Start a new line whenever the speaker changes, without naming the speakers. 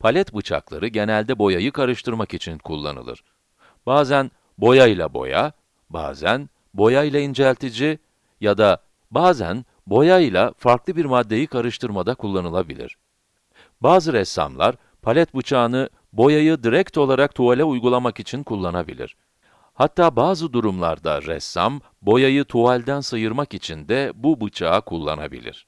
Palet bıçakları genelde boyayı karıştırmak için kullanılır. Bazen boyayla boya, bazen boyayla inceltici ya da bazen boyayla farklı bir maddeyi karıştırmada kullanılabilir. Bazı ressamlar, palet bıçağını boyayı direkt olarak tuvale uygulamak için kullanabilir. Hatta bazı durumlarda ressam, boyayı tuvalden sıyırmak için de bu bıçağı kullanabilir.